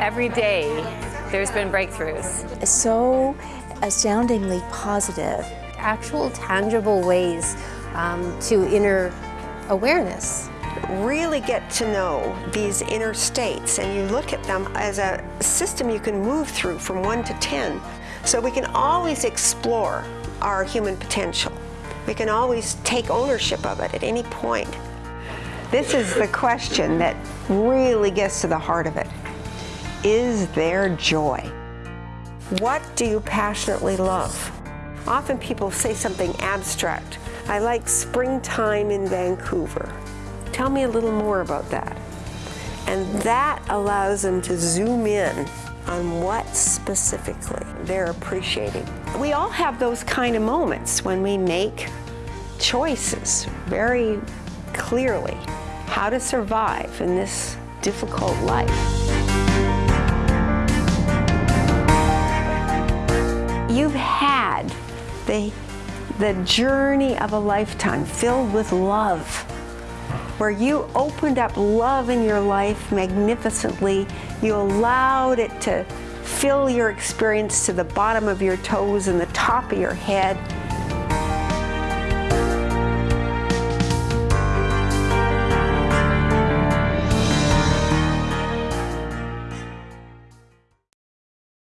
Every day, there's been breakthroughs. So astoundingly positive. Actual tangible ways um, to inner awareness. Really get to know these inner states and you look at them as a system you can move through from 1 to 10. So we can always explore our human potential. We can always take ownership of it at any point. This is the question that really gets to the heart of it. Is there joy? What do you passionately love? Often people say something abstract. I like springtime in Vancouver. Tell me a little more about that. And that allows them to zoom in on what specifically they're appreciating. We all have those kind of moments when we make choices very clearly how to survive in this difficult life. You've had the, the journey of a lifetime filled with love, where you opened up love in your life magnificently. You allowed it to fill your experience to the bottom of your toes and the top of your head